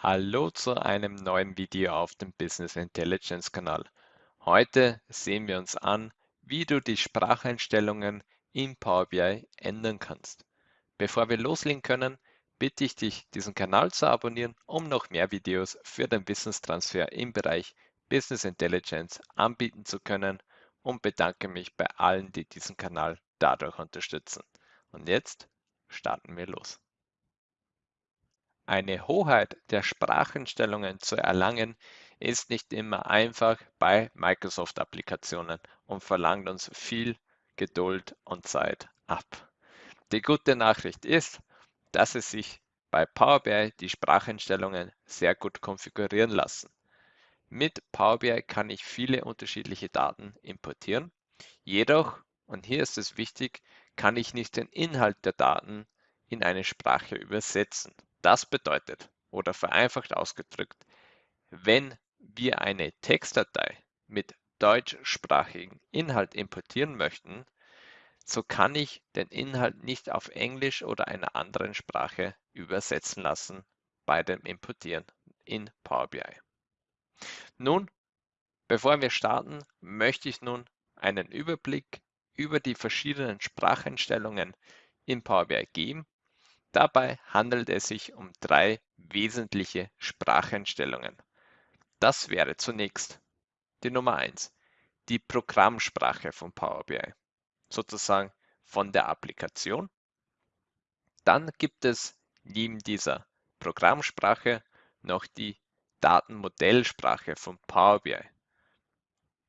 Hallo zu einem neuen Video auf dem Business Intelligence Kanal. Heute sehen wir uns an, wie du die Spracheinstellungen in Power BI ändern kannst. Bevor wir loslegen können, bitte ich dich, diesen Kanal zu abonnieren, um noch mehr Videos für den Wissenstransfer im Bereich Business Intelligence anbieten zu können und bedanke mich bei allen, die diesen Kanal dadurch unterstützen. Und jetzt starten wir los. Eine Hoheit der Spracheinstellungen zu erlangen, ist nicht immer einfach bei Microsoft-Applikationen und verlangt uns viel Geduld und Zeit ab. Die gute Nachricht ist, dass es sich bei Power BI die Spracheinstellungen sehr gut konfigurieren lassen. Mit Power BI kann ich viele unterschiedliche Daten importieren. Jedoch, und hier ist es wichtig, kann ich nicht den Inhalt der Daten in eine Sprache übersetzen. Das bedeutet, oder vereinfacht ausgedrückt, wenn wir eine Textdatei mit deutschsprachigem Inhalt importieren möchten, so kann ich den Inhalt nicht auf Englisch oder einer anderen Sprache übersetzen lassen bei dem Importieren in Power BI. Nun, bevor wir starten, möchte ich nun einen Überblick über die verschiedenen Spracheinstellungen in Power BI geben Dabei handelt es sich um drei wesentliche Spracheinstellungen. Das wäre zunächst die Nummer 1, die Programmsprache von Power BI, sozusagen von der Applikation. Dann gibt es neben dieser Programmsprache noch die Datenmodellsprache von Power BI.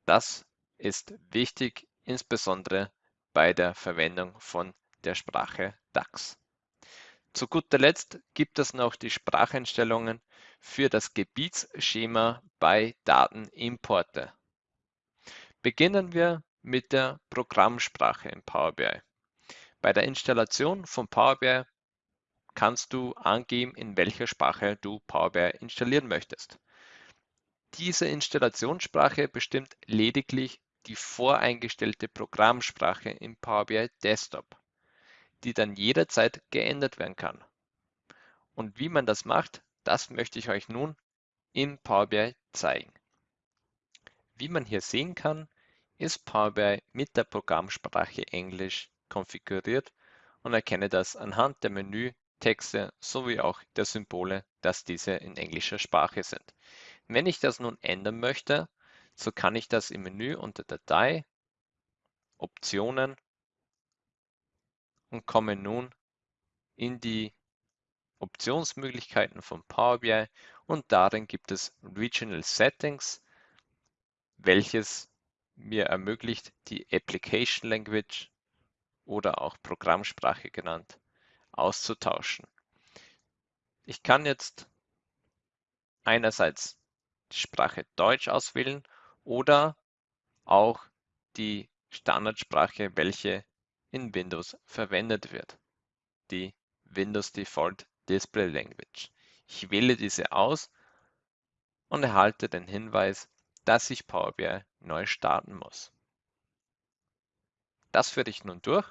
Das ist wichtig, insbesondere bei der Verwendung von der Sprache DAX. Zu guter Letzt gibt es noch die Spracheinstellungen für das Gebietsschema bei Datenimporte. Beginnen wir mit der Programmsprache in Power BI. Bei der Installation von Power BI kannst du angeben, in welcher Sprache du Power BI installieren möchtest. Diese Installationssprache bestimmt lediglich die voreingestellte Programmsprache im Power BI Desktop die dann jederzeit geändert werden kann. Und wie man das macht, das möchte ich euch nun in Power BI zeigen. Wie man hier sehen kann, ist Power BI mit der Programmsprache Englisch konfiguriert und erkenne das anhand der Menütexte sowie auch der Symbole, dass diese in englischer Sprache sind. Wenn ich das nun ändern möchte, so kann ich das im Menü unter Datei, Optionen und komme nun in die Optionsmöglichkeiten von Power BI und darin gibt es Regional Settings, welches mir ermöglicht, die Application Language oder auch Programmsprache genannt auszutauschen. Ich kann jetzt einerseits die Sprache Deutsch auswählen oder auch die Standardsprache, welche in Windows verwendet wird, die Windows Default Display Language. Ich wähle diese aus und erhalte den Hinweis, dass ich Power BI neu starten muss. Das führe ich nun durch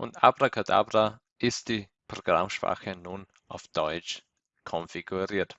und Abracadabra ist die Programmsprache nun auf Deutsch konfiguriert.